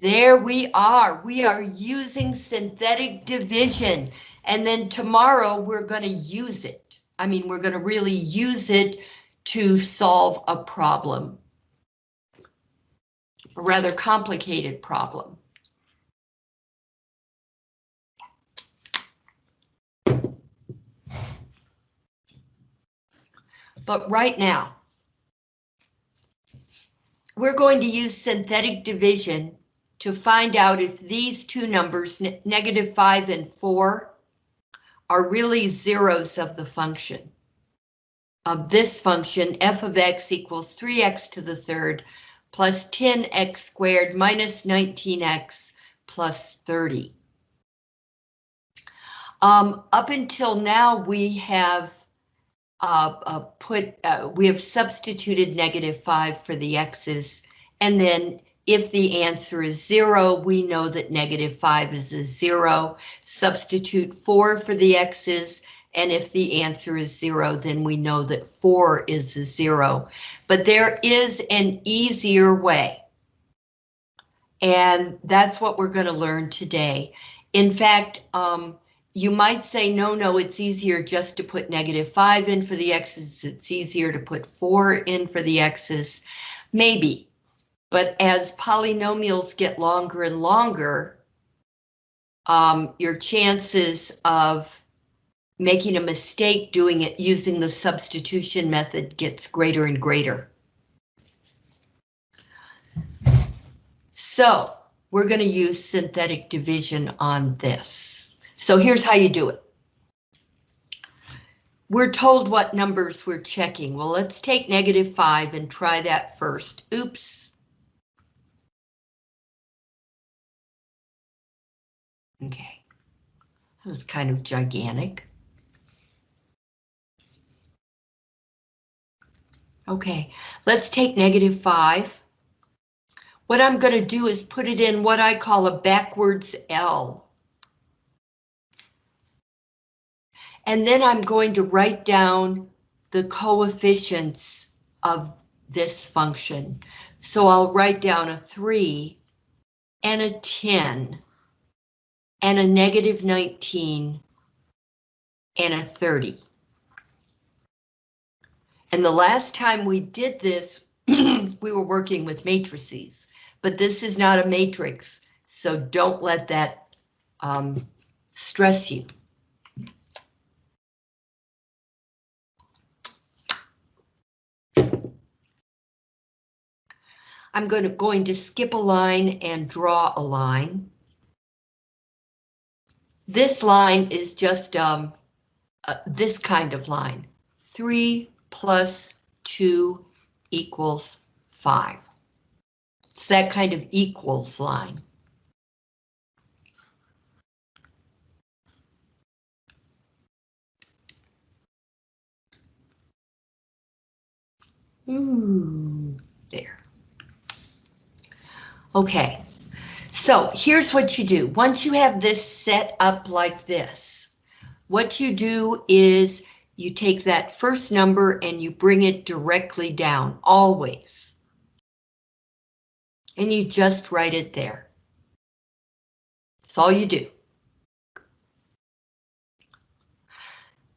There we are. We are using synthetic division. And then tomorrow we're going to use it. I mean, we're going to really use it to solve a problem. A rather complicated problem. But right now, we're going to use synthetic division to find out if these two numbers, negative 5 and 4, are really zeros of the function. Of this function, f of x equals 3x to the third plus 10x squared minus 19x plus 30. Um, up until now, we have uh, uh, put, uh, we have substituted negative 5 for the x's, and then if the answer is zero, we know that negative five is a zero. Substitute four for the x's, and if the answer is zero, then we know that four is a zero. But there is an easier way. And that's what we're going to learn today. In fact, um, you might say, no, no, it's easier just to put negative 5 in for the x's. It's easier to put 4 in for the x's. Maybe, but as polynomials get longer and longer, um, your chances of making a mistake doing it using the substitution method gets greater and greater. So we're going to use synthetic division on this. So here's how you do it. We're told what numbers we're checking. Well, let's take negative 5 and try that first. Oops. Okay, that was kind of gigantic. Okay, let's take negative 5. What I'm going to do is put it in what I call a backwards L. And then I'm going to write down the coefficients of this function. So I'll write down a 3 and a 10 and a negative 19 and a 30. And the last time we did this, we were working with matrices, but this is not a matrix, so don't let that um, stress you. I'm going to, going to skip a line and draw a line. This line is just um, uh, this kind of line. 3 plus 2 equals 5. It's that kind of equals line. Ooh, there. Okay, so here's what you do. Once you have this set up like this, what you do is you take that first number and you bring it directly down, always. And you just write it there. That's all you do.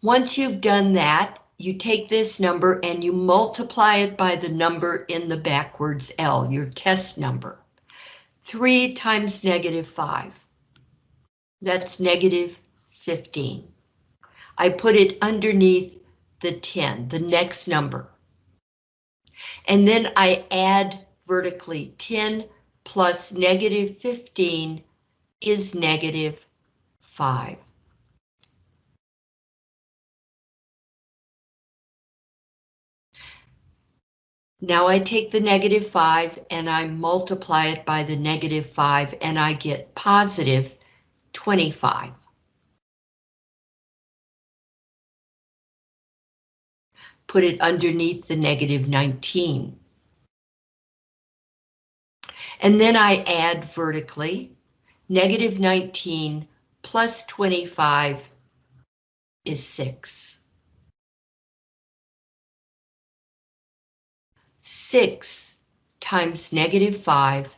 Once you've done that, you take this number and you multiply it by the number in the backwards L, your test number. 3 times negative 5. That's negative 15. I put it underneath the 10, the next number. And then I add vertically 10 plus negative 15 is negative 5. Now I take the negative 5 and I multiply it by the negative 5 and I get positive 25. Put it underneath the negative 19. And then I add vertically, negative 19 plus 25 is 6. 6 times negative 5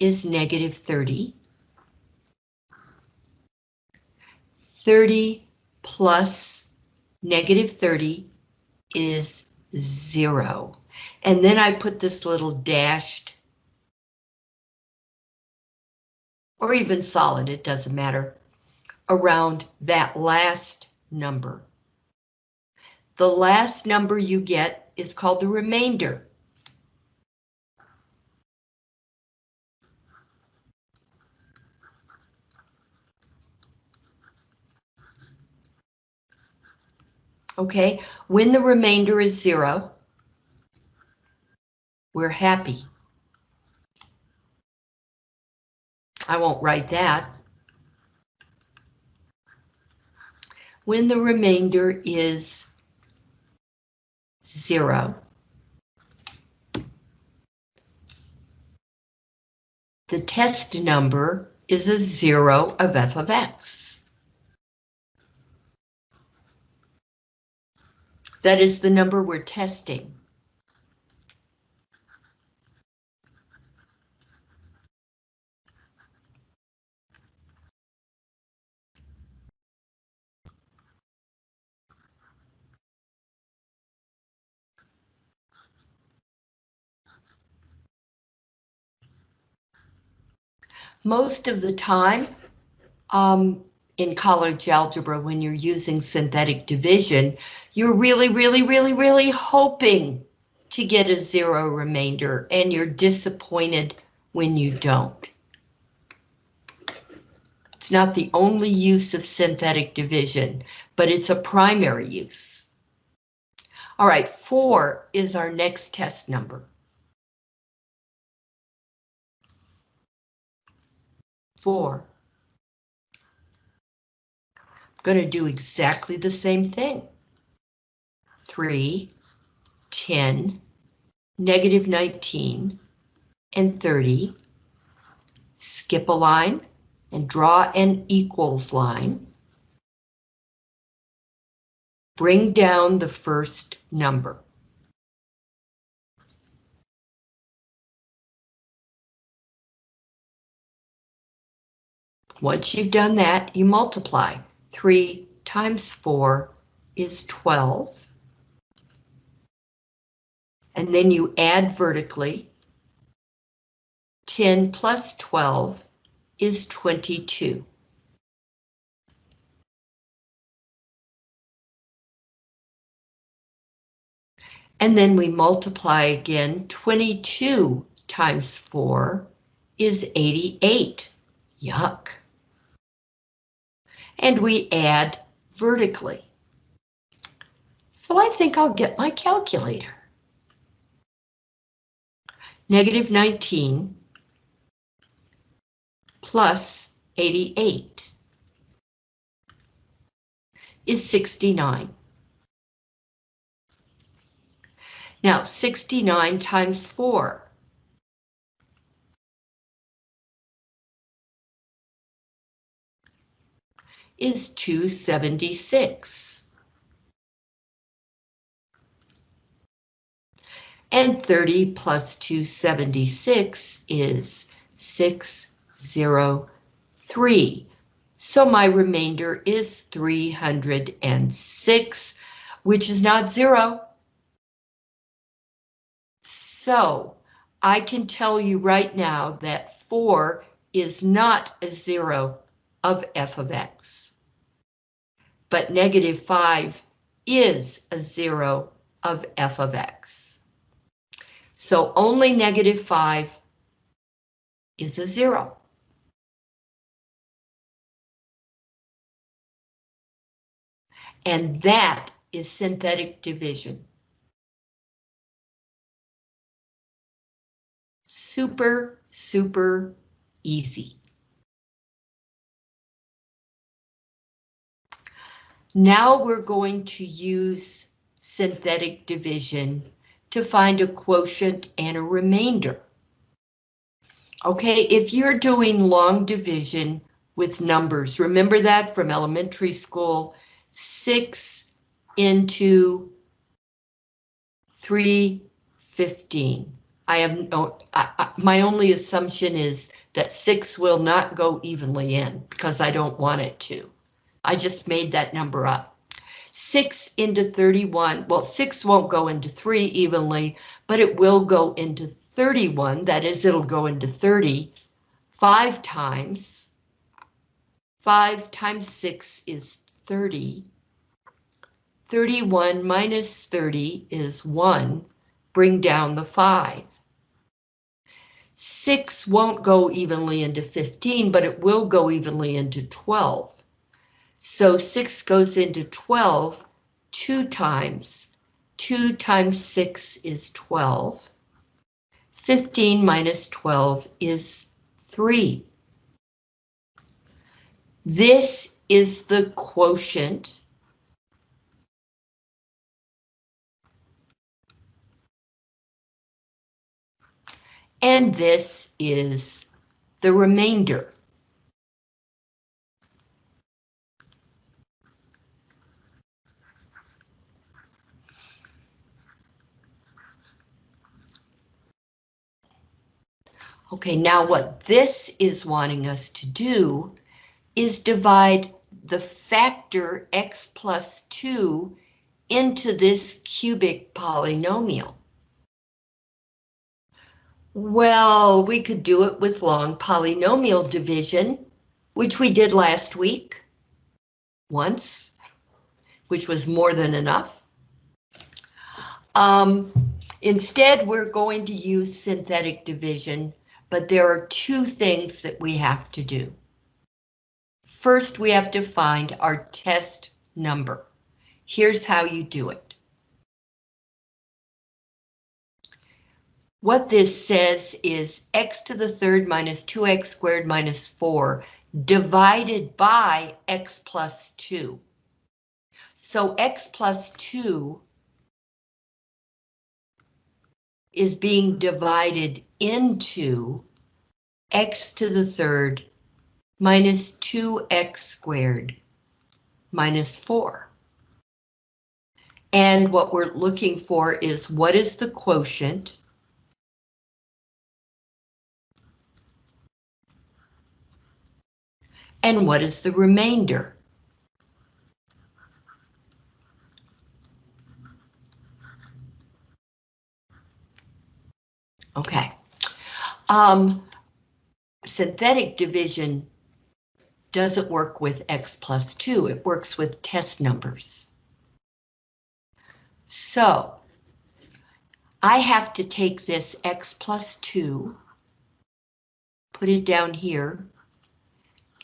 is negative 30. 30 plus negative 30 is zero. And then I put this little dashed, or even solid, it doesn't matter, around that last number. The last number you get is called the remainder. Okay, when the remainder is zero, we're happy. I won't write that. When the remainder is zero, the test number is a zero of f of x. That is the number we're testing. Most of the time, um, in college algebra when you're using synthetic division, you're really, really, really, really hoping to get a zero remainder and you're disappointed when you don't. It's not the only use of synthetic division, but it's a primary use. All right, four is our next test number. Four going to do exactly the same thing. 3, 10, negative 19, and 30. Skip a line and draw an equals line. Bring down the first number. Once you've done that, you multiply. 3 times 4 is 12. And then you add vertically. 10 plus 12 is 22. And then we multiply again, 22 times 4 is 88. Yuck and we add vertically. So I think I'll get my calculator. Negative 19 plus 88 is 69. Now 69 times 4 is 276. And 30 plus 276 is 603. So my remainder is 306, which is not zero. So I can tell you right now that 4 is not a zero of f of x but negative 5 is a zero of f of x. So only negative 5 is a zero. And that is synthetic division. Super, super easy. Now we're going to use synthetic division to find a quotient and a remainder. Okay, if you're doing long division with numbers, remember that from elementary school, 6 into 315. I have no, I, I, my only assumption is that six will not go evenly in because I don't want it to. I just made that number up. Six into 31, well, six won't go into three evenly, but it will go into 31, that is, it'll go into 30 five times. Five times six is 30. 31 minus 30 is one, bring down the five. Six won't go evenly into 15, but it will go evenly into 12. So six goes into 12 two times. Two times six is 12. 15 minus 12 is 3. This is the quotient and this is the remainder. Okay, now what this is wanting us to do is divide the factor x plus 2 into this cubic polynomial. Well, we could do it with long polynomial division, which we did last week. Once, which was more than enough. Um, instead, we're going to use synthetic division but there are two things that we have to do. First, we have to find our test number. Here's how you do it. What this says is x to the third minus 2x squared minus 4 divided by x plus 2. So x plus 2 is being divided into x to the third minus 2x squared minus 4. And what we're looking for is what is the quotient and what is the remainder? Okay. Um, synthetic division doesn't work with x plus 2, it works with test numbers. So, I have to take this x plus 2, put it down here,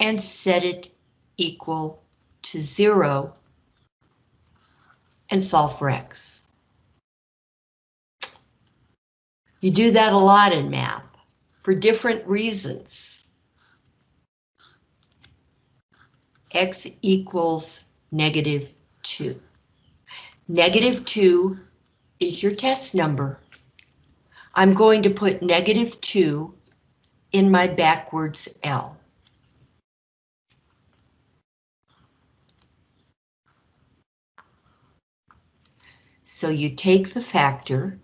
and set it equal to 0 and solve for x. You do that a lot in math for different reasons. X equals negative 2. Negative 2 is your test number. I'm going to put negative 2 in my backwards L. So you take the factor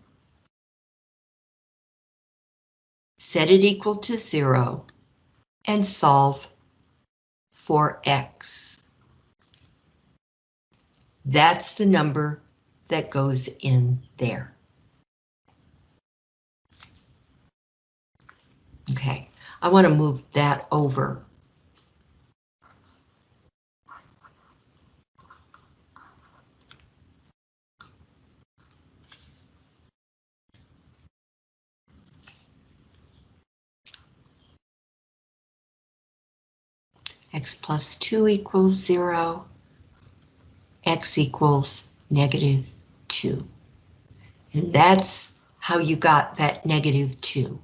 set it equal to zero, and solve for x. That's the number that goes in there. Okay, I want to move that over. X plus 2 equals 0, x equals negative 2. And that's how you got that negative 2.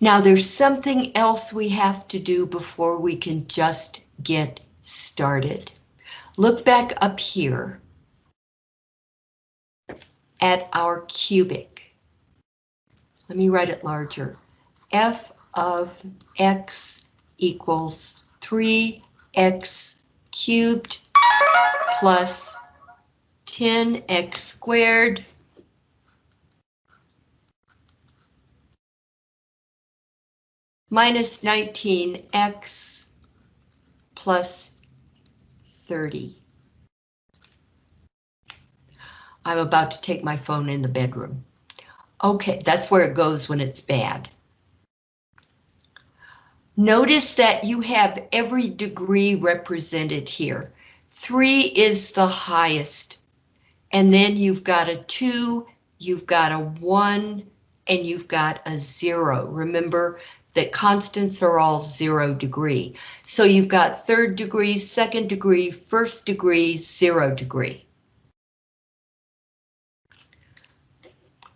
Now there's something else we have to do before we can just get started. Look back up here at our cubic. Let me write it larger f of x equals 3x cubed plus 10x squared minus 19x plus 30. I'm about to take my phone in the bedroom. Okay, that's where it goes when it's bad. Notice that you have every degree represented here. Three is the highest. And then you've got a two, you've got a one, and you've got a zero. Remember that constants are all zero degree. So you've got third degree, second degree, first degree, zero degree.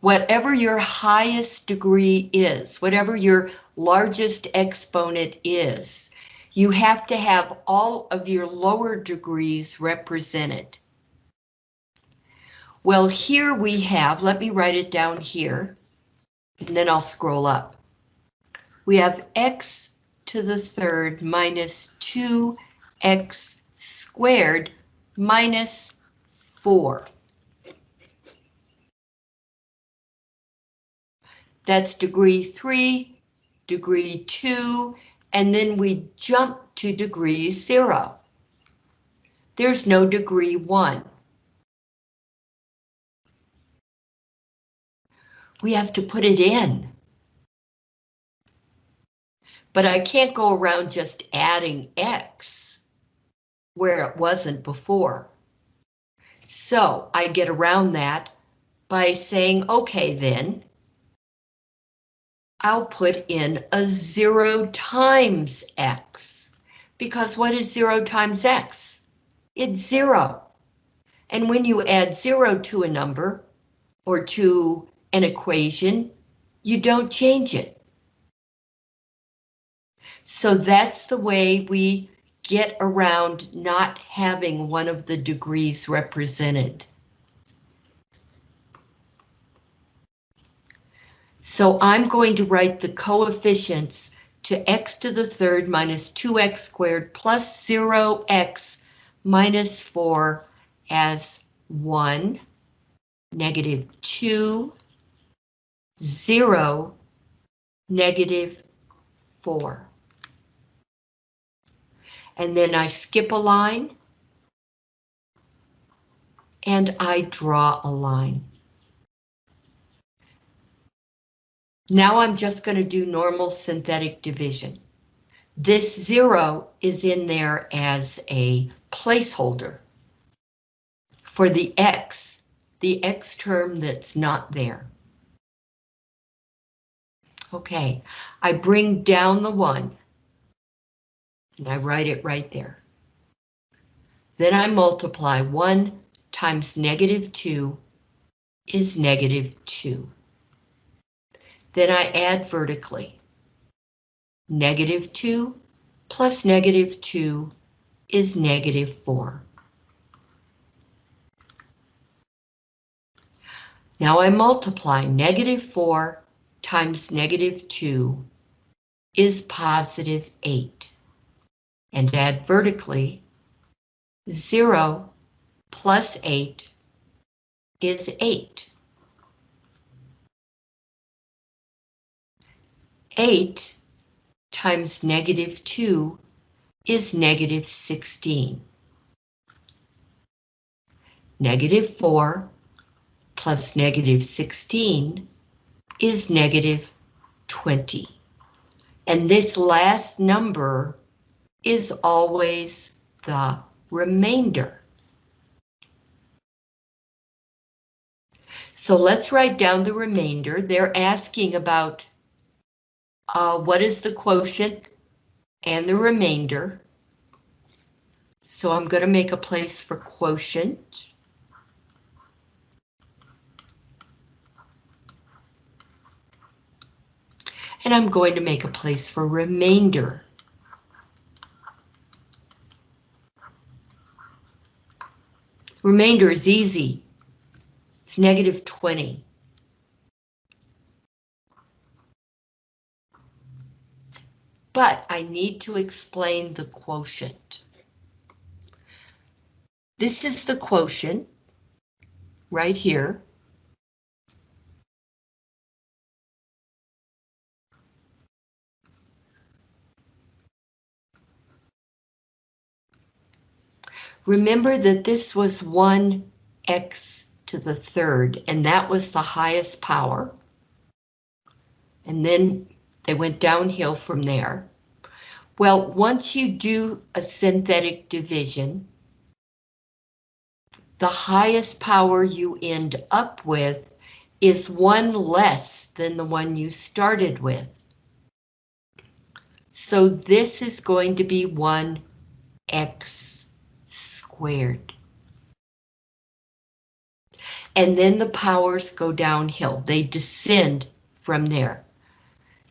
Whatever your highest degree is, whatever your largest exponent is, you have to have all of your lower degrees represented. Well, here we have, let me write it down here, and then I'll scroll up. We have x to the third minus 2x squared minus 4. That's degree 3, degree 2, and then we jump to degree 0. There's no degree 1. We have to put it in. But I can't go around just adding x where it wasn't before. So I get around that by saying, okay then, I'll put in a zero times x. Because what is zero times x? It's zero. And when you add zero to a number or to an equation, you don't change it. So that's the way we get around not having one of the degrees represented. So I'm going to write the coefficients to x to the third minus 2x squared plus 0x minus 4 as 1, negative 2, 0, negative 4. And then I skip a line and I draw a line. Now I'm just going to do normal synthetic division. This zero is in there as a placeholder for the x, the x term that's not there. Okay, I bring down the one and I write it right there. Then I multiply 1 times negative 2 is negative 2. Then I add vertically. Negative 2 plus negative 2 is negative 4. Now I multiply negative 4 times negative 2 is positive 8. And add vertically, 0 plus 8 is 8. 8 times negative 2 is negative 16. Negative 4 plus negative 16 is negative 20. And this last number is always the remainder. So let's write down the remainder. They're asking about uh, what is the quotient and the remainder. So I'm going to make a place for quotient. And I'm going to make a place for remainder. Remainder is easy. It's negative 20. But I need to explain the quotient. This is the quotient, right here. Remember that this was 1x to the third, and that was the highest power. And then they went downhill from there. Well, once you do a synthetic division, the highest power you end up with is one less than the one you started with. So this is going to be 1x squared. And then the powers go downhill. They descend from there.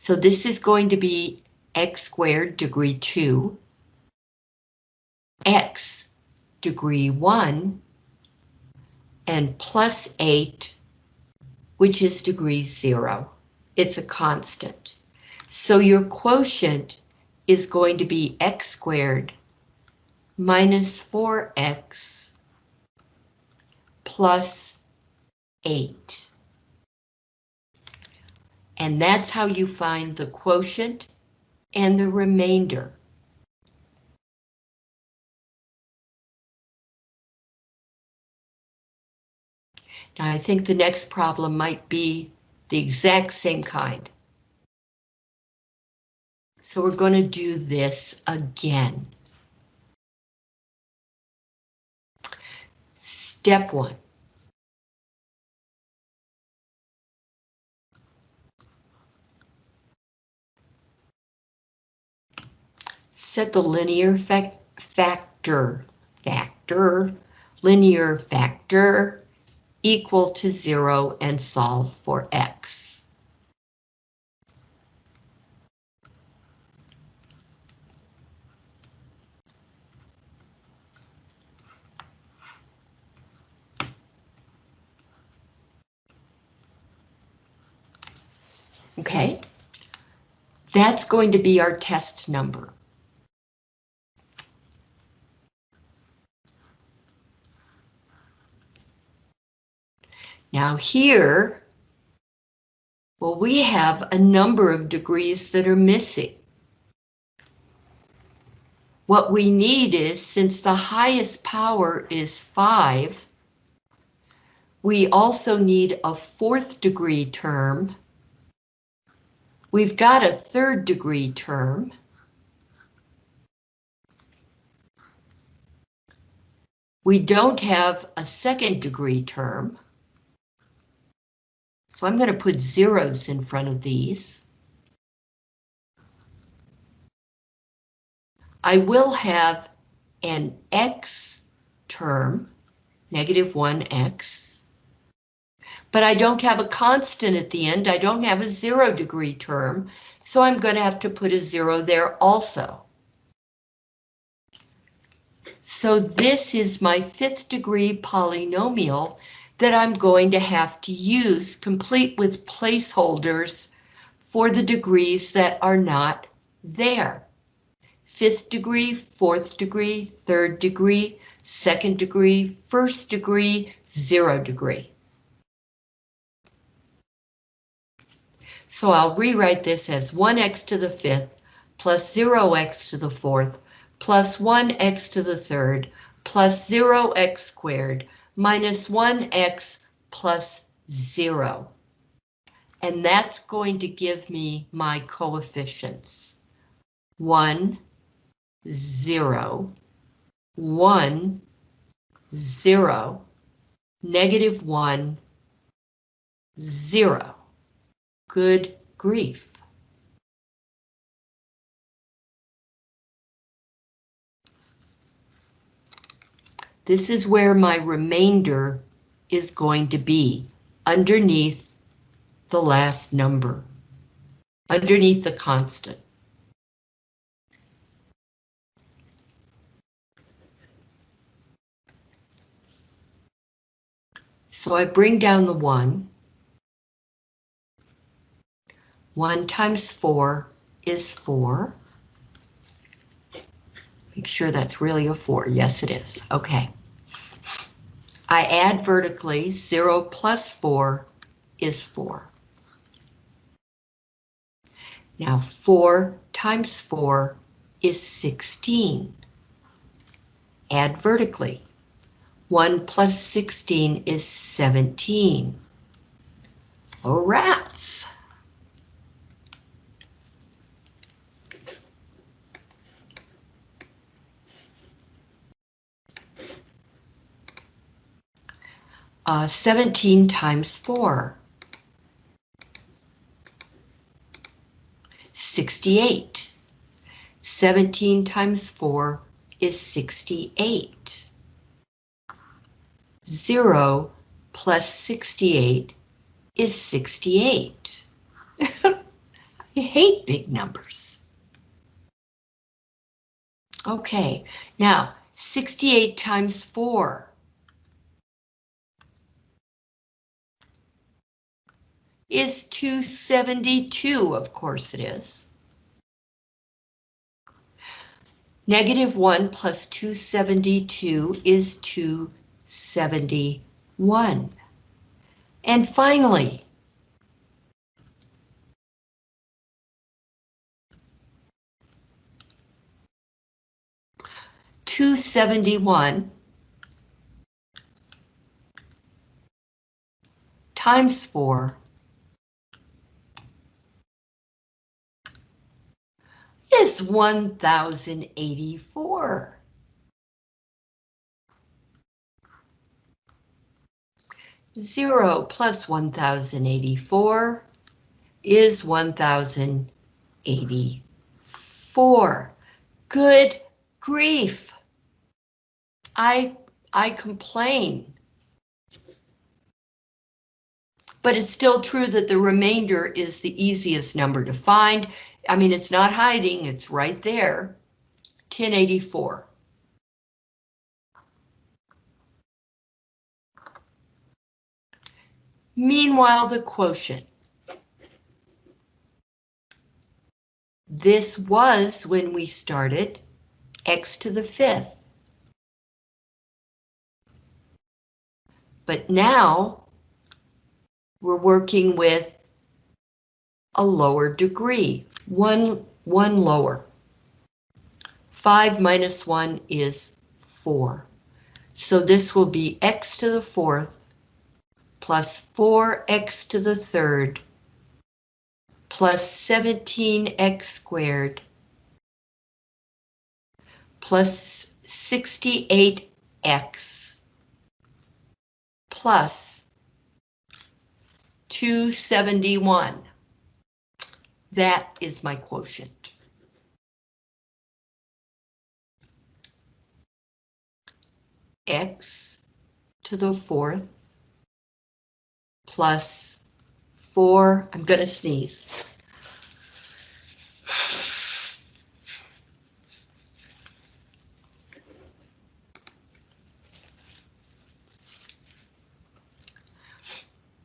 So this is going to be x squared degree 2, x degree 1, and plus 8, which is degree 0. It's a constant. So your quotient is going to be x squared minus 4x plus 8. And that's how you find the quotient and the remainder. Now I think the next problem might be the exact same kind. So we're going to do this again. Step one. Set the linear fa factor, factor, linear factor equal to zero and solve for x. Okay, that's going to be our test number. Now here, well, we have a number of degrees that are missing. What we need is, since the highest power is 5, we also need a fourth degree term We've got a third degree term. We don't have a second degree term. So I'm going to put zeros in front of these. I will have an x term, negative 1x, but I don't have a constant at the end. I don't have a zero degree term, so I'm going to have to put a zero there also. So this is my fifth degree polynomial that I'm going to have to use, complete with placeholders for the degrees that are not there. Fifth degree, fourth degree, third degree, second degree, first degree, zero degree. So I'll rewrite this as 1x to the fifth plus 0x to the fourth plus 1x to the third plus 0x squared minus 1x plus 0. And that's going to give me my coefficients. 1, 0, 1, 0, negative 1, 0. Good grief. This is where my remainder is going to be, underneath the last number, underneath the constant. So I bring down the 1. 1 times 4 is 4. Make sure that's really a 4. Yes, it is. Okay. I add vertically, 0 plus 4 is 4. Now 4 times 4 is 16. Add vertically. 1 plus 16 is 17. Oh, rats! Uh, 17 times 4. 68. 17 times 4 is 68. 0 plus 68 is 68. I hate big numbers. Okay, now 68 times 4 is 272, of course it is. Negative 1 plus 272 is 271. And finally, two seventy one times four is 1084. Zero plus 1084 is 1084. Good grief. I, I complain. But it's still true that the remainder is the easiest number to find I mean, it's not hiding, it's right there. 1084. Meanwhile, the quotient. This was when we started x to the fifth. But now we're working with a lower degree one, one lower. 5 minus 1 is 4. So this will be x to the fourth plus 4x to the third plus 17x squared plus 68x plus 271. That is my quotient. X to the fourth plus four, I'm gonna sneeze.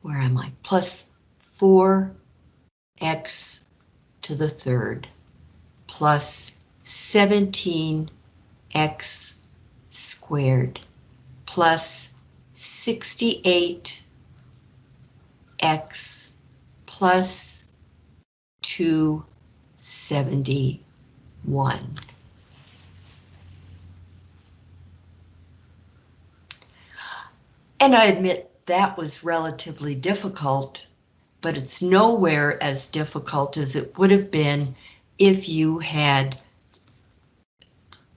Where am I? Plus four x to the third plus 17x squared plus 68x plus 271. And I admit that was relatively difficult but it's nowhere as difficult as it would have been if you had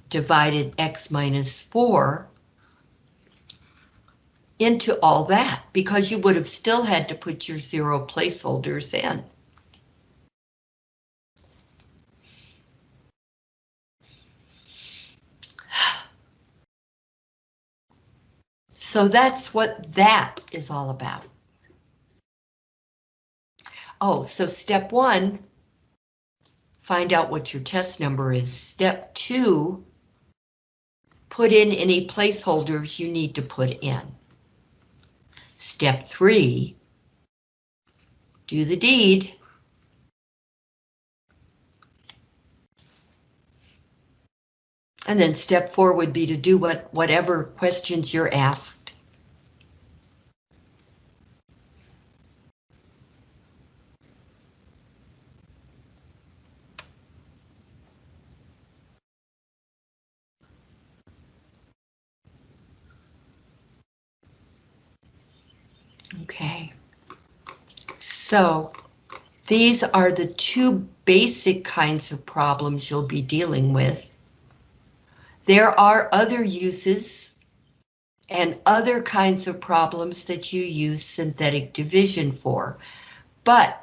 divided x minus 4 into all that, because you would have still had to put your zero placeholders in. So that's what that is all about. Oh, so step one, find out what your test number is. Step two, put in any placeholders you need to put in. Step three, do the deed. And then step four would be to do what whatever questions you're asked. Okay. So these are the two basic kinds of problems you'll be dealing with. There are other uses and other kinds of problems that you use synthetic division for, but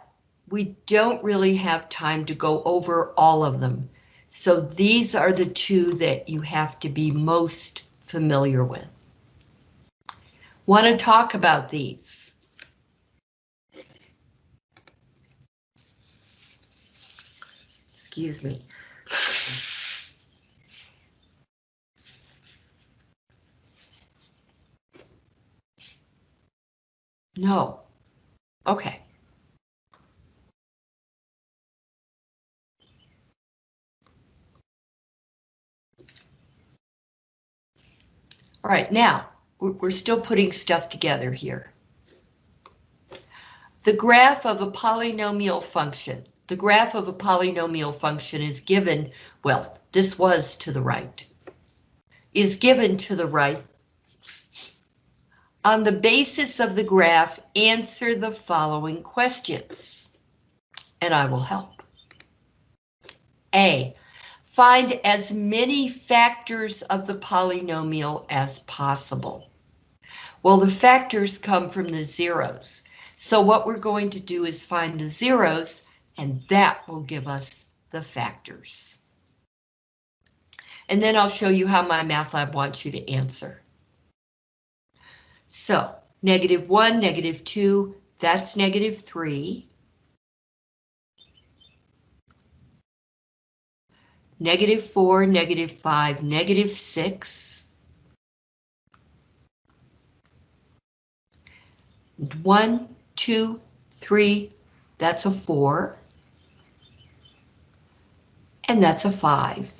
we don't really have time to go over all of them. So these are the two that you have to be most familiar with. Want to talk about these? Excuse me. No. Okay. All right, now, we're still putting stuff together here. The graph of a polynomial function. The graph of a polynomial function is given, well, this was to the right, is given to the right. On the basis of the graph, answer the following questions, and I will help. A, Find as many factors of the polynomial as possible. Well, the factors come from the zeros. So what we're going to do is find the zeros, and that will give us the factors. And then I'll show you how MyMathLab wants you to answer. So, negative 1, negative 2, that's negative 3. negative 4, negative 5, negative 6. 1, 2, 3, that's a 4. And that's a 5.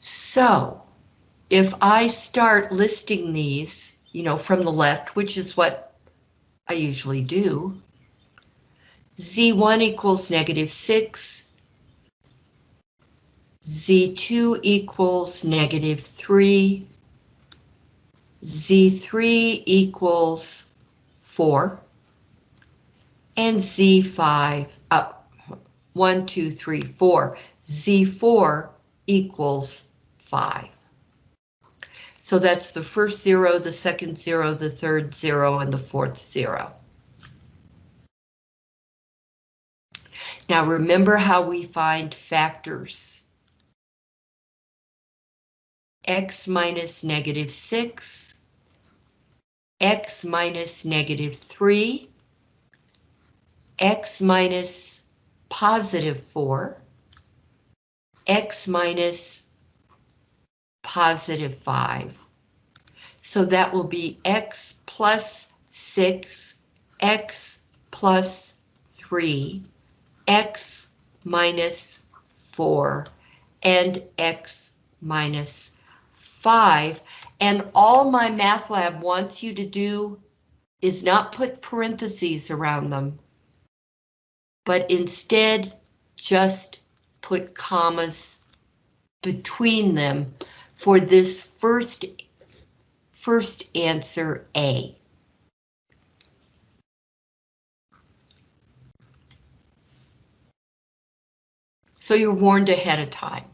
So, if I start listing these, you know, from the left, which is what I usually do. Z1 equals negative 6. Z2 equals negative 3. Z3 equals 4. And Z5, up uh, 1, 2, 3, 4. Z4 equals 5. So that's the first zero, the second zero, the third zero, and the fourth zero. Now remember how we find factors. X minus negative 6, X minus negative 3, X minus positive 4, X minus positive 5. So that will be x plus 6, x plus 3, x minus 4, and x minus 5. And all MyMathLab wants you to do is not put parentheses around them, but instead just put commas between them for this first, first answer A. So you're warned ahead of time.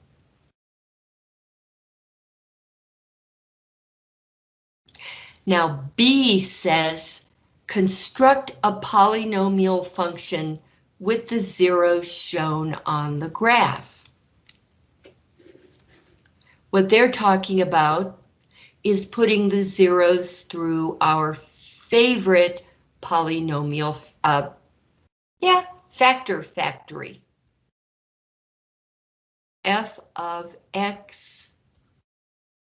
Now B says construct a polynomial function with the zeros shown on the graph. What they're talking about is putting the zeros through our favorite polynomial, uh, yeah, factor factory. f of x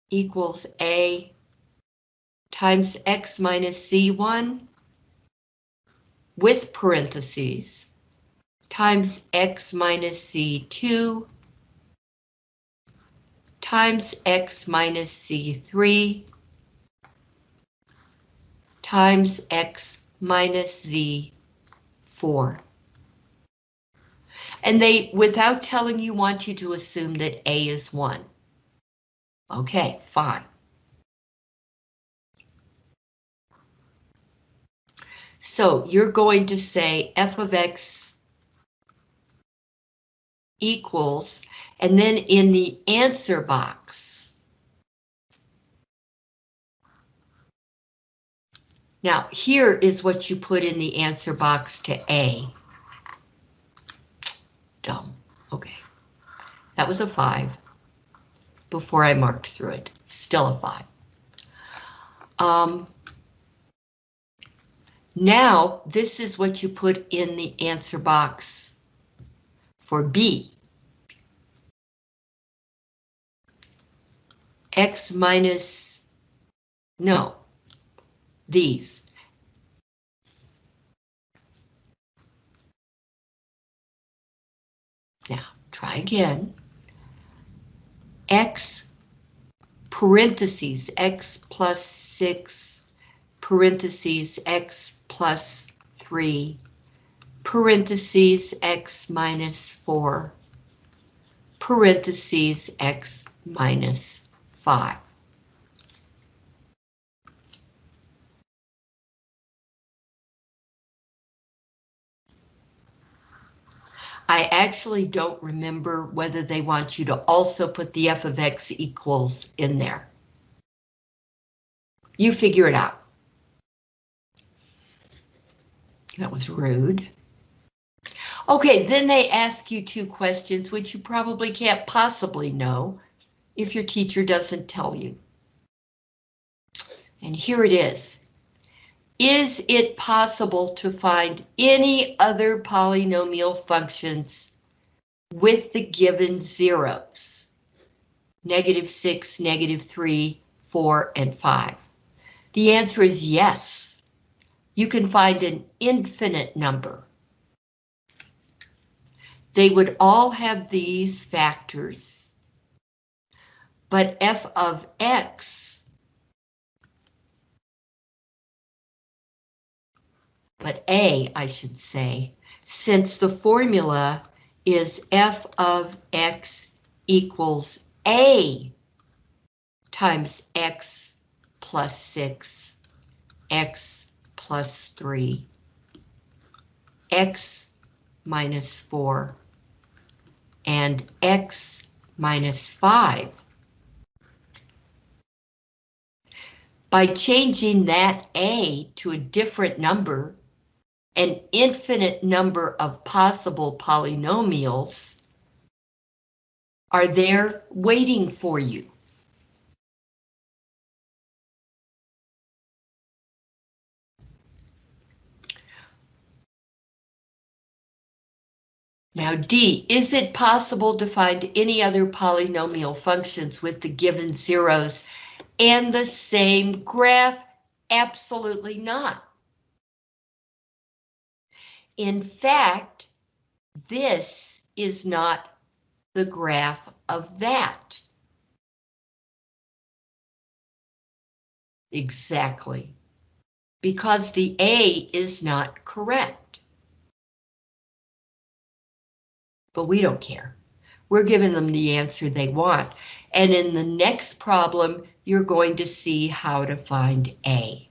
equals a times x minus z1 with parentheses times x minus z2 times x minus z3 times x minus z4. And they, without telling you, want you to assume that A is 1. Okay, fine. So you're going to say f of x equals, and then in the answer box. Now, here is what you put in the answer box to A. Dumb. Okay. That was a 5 before I marked through it. Still a 5. Um, now, this is what you put in the answer box for B. X minus, no, these. Now, try again. X parentheses, X plus 6 parentheses, X plus 3 parentheses, X minus 4 parentheses, X minus 5. I actually don't remember whether they want you to also put the f of x equals in there. You figure it out. That was rude. Okay, then they ask you two questions which you probably can't possibly know if your teacher doesn't tell you. And here it is. Is it possible to find any other polynomial functions with the given zeros? Negative 6, negative 3, 4, and 5. The answer is yes. You can find an infinite number. They would all have these factors, but f of x but A, I should say, since the formula is f of x equals A times x plus 6, x plus 3, x minus 4, and x minus 5. By changing that A to a different number, an infinite number of possible polynomials are there waiting for you. Now D, is it possible to find any other polynomial functions with the given zeros and the same graph? Absolutely not. In fact, this is not the graph of that. Exactly. Because the A is not correct. But we don't care. We're giving them the answer they want. And in the next problem, you're going to see how to find A.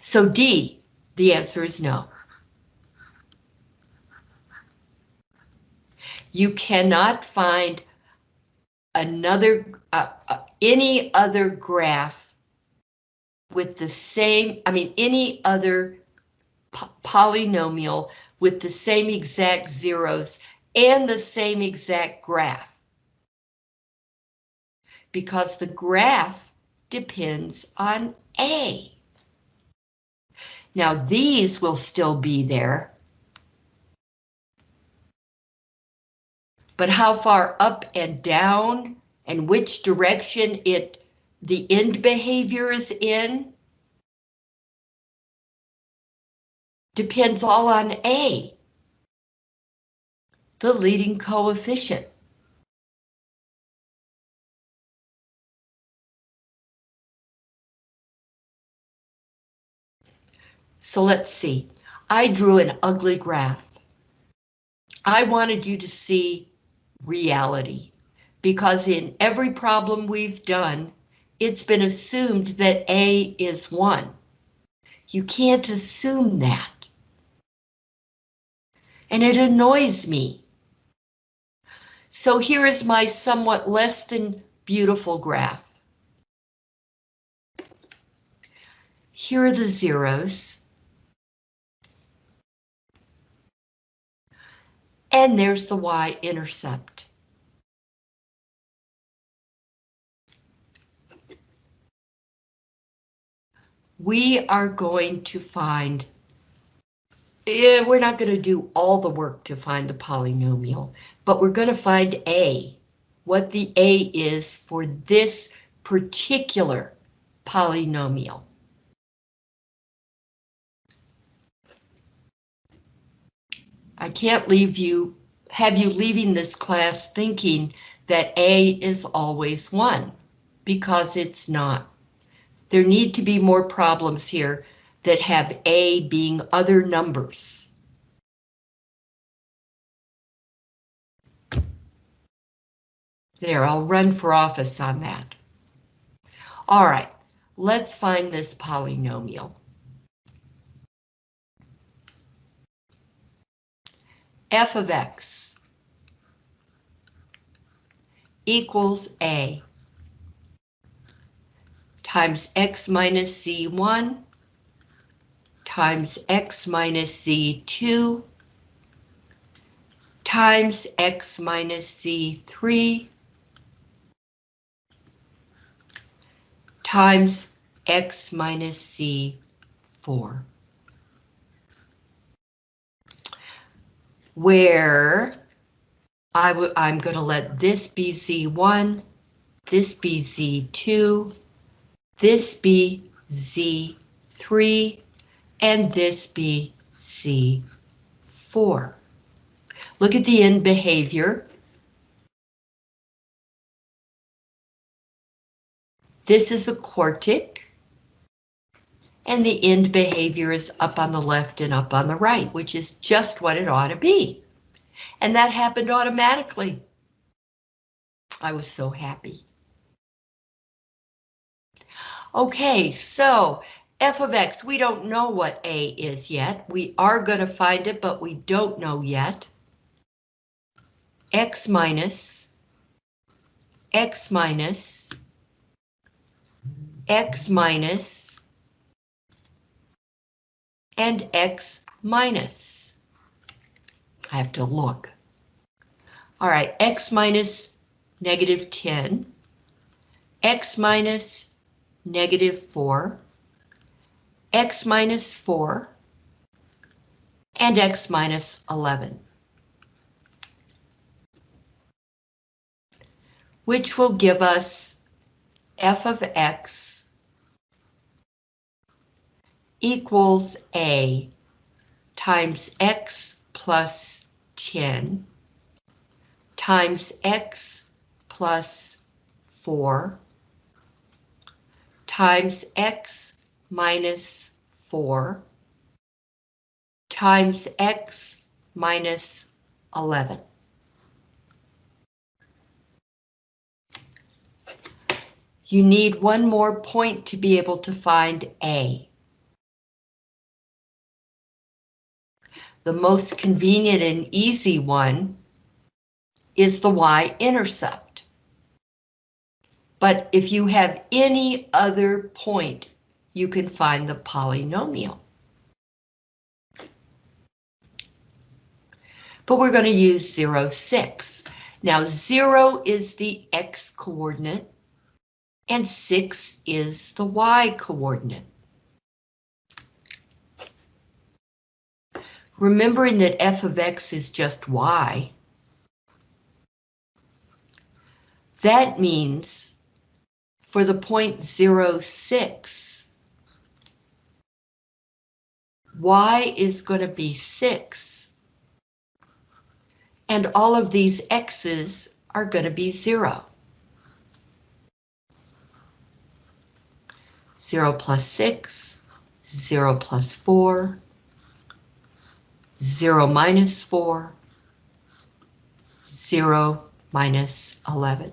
So D, the answer is no. You cannot find another, uh, uh, any other graph with the same, I mean, any other polynomial with the same exact zeros and the same exact graph. Because the graph depends on A. Now these will still be there. But how far up and down and which direction it the end behavior is in depends all on A, the leading coefficient. So let's see. I drew an ugly graph. I wanted you to see reality because in every problem we've done, it's been assumed that A is 1. You can't assume that. And it annoys me. So here is my somewhat less than beautiful graph. Here are the zeros. And there's the y-intercept. We are going to find, eh, we're not going to do all the work to find the polynomial, but we're going to find A, what the A is for this particular polynomial. I can't leave you, have you leaving this class thinking that A is always 1, because it's not. There need to be more problems here that have A being other numbers. There, I'll run for office on that. All right, let's find this polynomial. f of x equals a times x minus z1 times x minus z2 times x minus z3 times x minus z4. where I I'm going to let this be Z1, this be Z2, this be Z3, and this be Z4. Look at the end behavior. This is a quartic. And the end behavior is up on the left and up on the right, which is just what it ought to be. And that happened automatically. I was so happy. Okay, so f of x, we don't know what a is yet. We are going to find it, but we don't know yet. x minus, x minus, x minus, and x minus. I have to look. All right, x minus negative 10, x minus negative 4, x minus 4, and x minus 11. Which will give us f of x equals A times X plus 10 times X plus 4 times X minus 4 times X minus 11. You need one more point to be able to find A. The most convenient and easy one is the y-intercept. But if you have any other point, you can find the polynomial. But we're going to use 0, 6. Now 0 is the x coordinate and 6 is the y coordinate. remembering that f of x is just y, that means for the point zero six, y is going to be 6. And all of these x's are going to be 0. 0 plus 6, 0 plus 4, 0 minus 4, 0 minus 11.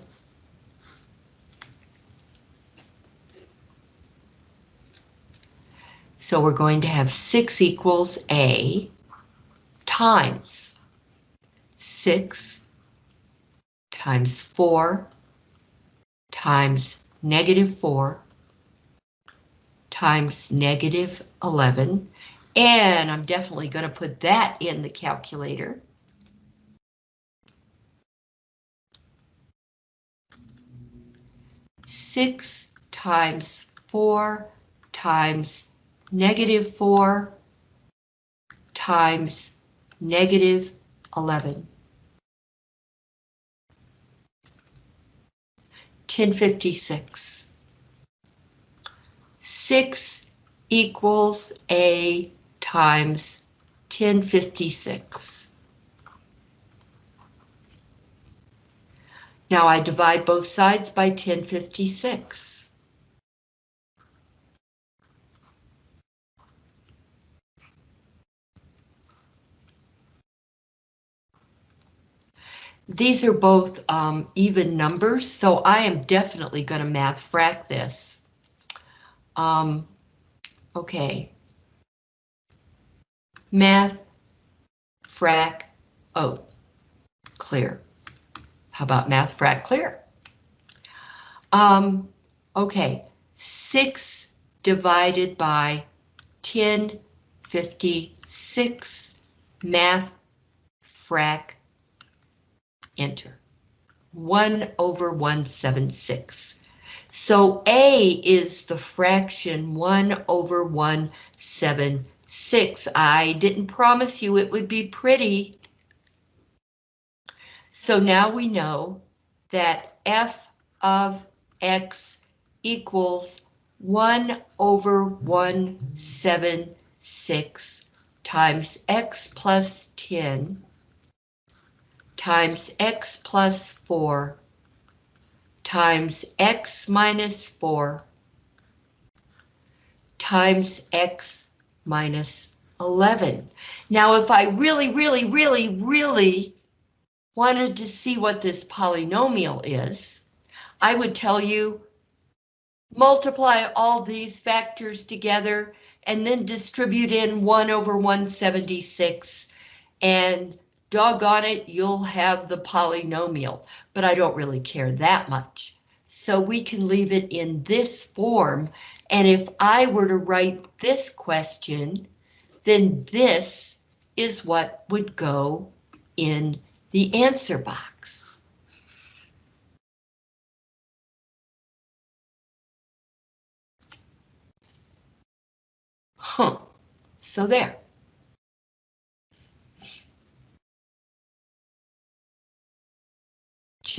So we're going to have 6 equals A times 6 times 4 times negative 4 times negative 11. And I'm definitely going to put that in the calculator. Six times four times negative four times negative 11. 1056. 6 equals A times 1056. Now I divide both sides by 1056. These are both um, even numbers, so I am definitely going to math frac this. Um, okay. Math frac oh clear. How about math frac clear? Um, okay, 6 divided by 1056 math frac enter. 1 over 176. So A is the fraction 1 over 176. I didn't promise you it would be pretty. So now we know that f of x equals 1 over 176 times x plus 10 times x plus 4 times x minus 4 times x minus 11. Now, if I really, really, really, really wanted to see what this polynomial is, I would tell you multiply all these factors together and then distribute in 1 over 176 and doggone it, you'll have the polynomial, but I don't really care that much. So we can leave it in this form, and if I were to write this question, then this is what would go in the answer box. Huh, so there.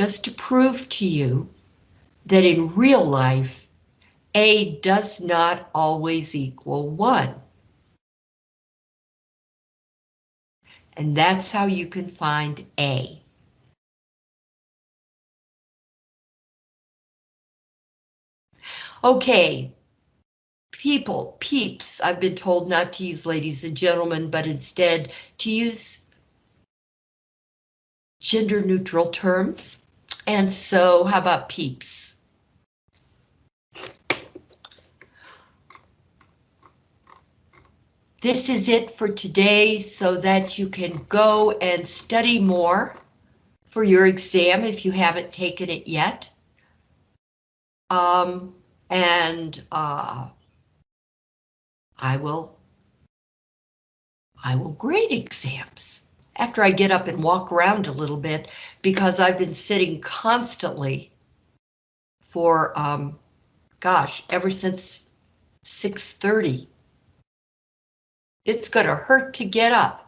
Just to prove to you that in real life, A does not always equal 1. And that's how you can find A. Okay, people, peeps, I've been told not to use ladies and gentlemen, but instead to use gender neutral terms. And so how about peeps? This is it for today so that you can go and study more for your exam if you haven't taken it yet. Um, and uh, I will I will grade exams after I get up and walk around a little bit because I've been sitting constantly for, um, gosh, ever since 6.30. It's gonna hurt to get up.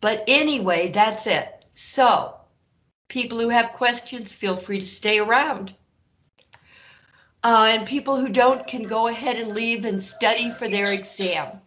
But anyway, that's it. So, people who have questions, feel free to stay around. Uh, and people who don't can go ahead and leave and study for their exam.